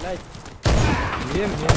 блядь. Блин, блин.